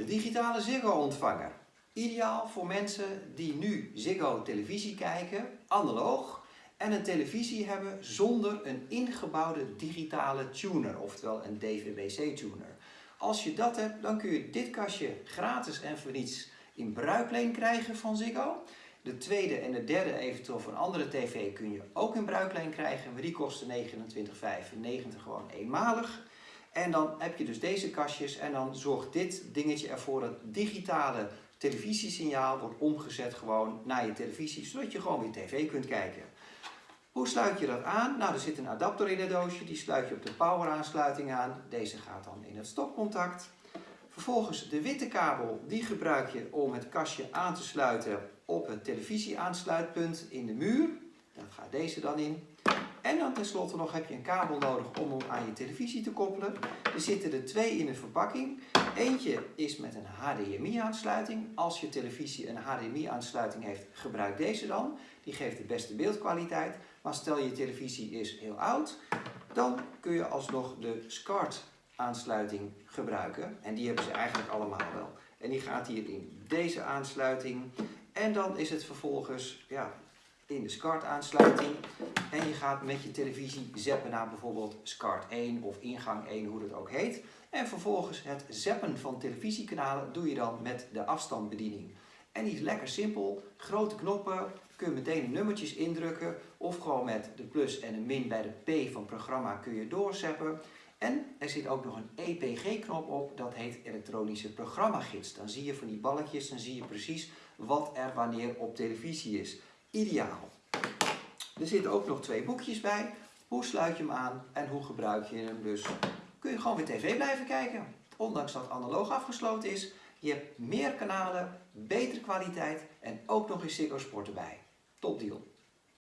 De digitale Ziggo-ontvanger. Ideaal voor mensen die nu Ziggo televisie kijken, analoog, en een televisie hebben zonder een ingebouwde digitale tuner, oftewel een DVB-C-tuner. Als je dat hebt, dan kun je dit kastje gratis en voor niets in bruikleen krijgen van Ziggo. De tweede en de derde, eventueel van andere tv, kun je ook in bruikleen krijgen, maar die kosten 29,95 gewoon eenmalig. En dan heb je dus deze kastjes en dan zorgt dit dingetje ervoor dat digitale televisiesignaal wordt omgezet gewoon naar je televisie, zodat je gewoon weer tv kunt kijken. Hoe sluit je dat aan? Nou, er zit een adapter in het doosje, die sluit je op de power aansluiting aan. Deze gaat dan in het stopcontact. Vervolgens de witte kabel, die gebruik je om het kastje aan te sluiten op het televisieaansluitpunt in de muur. Daar gaat deze dan in. En dan tenslotte nog heb je een kabel nodig om hem aan je televisie te koppelen. Er zitten er twee in de verpakking. Eentje is met een HDMI aansluiting. Als je televisie een HDMI aansluiting heeft, gebruik deze dan. Die geeft de beste beeldkwaliteit. Maar stel je televisie is heel oud, dan kun je alsnog de SCART aansluiting gebruiken. En die hebben ze eigenlijk allemaal wel. En die gaat hier in deze aansluiting. En dan is het vervolgens ja, in de SCART aansluiting. En je gaat met je televisie zappen naar bijvoorbeeld SCART 1 of ingang 1, hoe dat ook heet. En vervolgens het zappen van televisiekanalen doe je dan met de afstandsbediening. En die is lekker simpel. Grote knoppen, kun je meteen nummertjes indrukken. Of gewoon met de plus en een min bij de P van programma kun je doorzeppen. En er zit ook nog een EPG-knop op, dat heet elektronische programmagids. Dan zie je van die balkjes, dan zie je precies wat er wanneer op televisie is. Ideaal. Er zitten ook nog twee boekjes bij. Hoe sluit je hem aan en hoe gebruik je hem dus. Kun je gewoon weer tv blijven kijken. Ondanks dat analoog afgesloten is. Je hebt meer kanalen, betere kwaliteit en ook nog eens Ziggo Sport erbij. Top deal.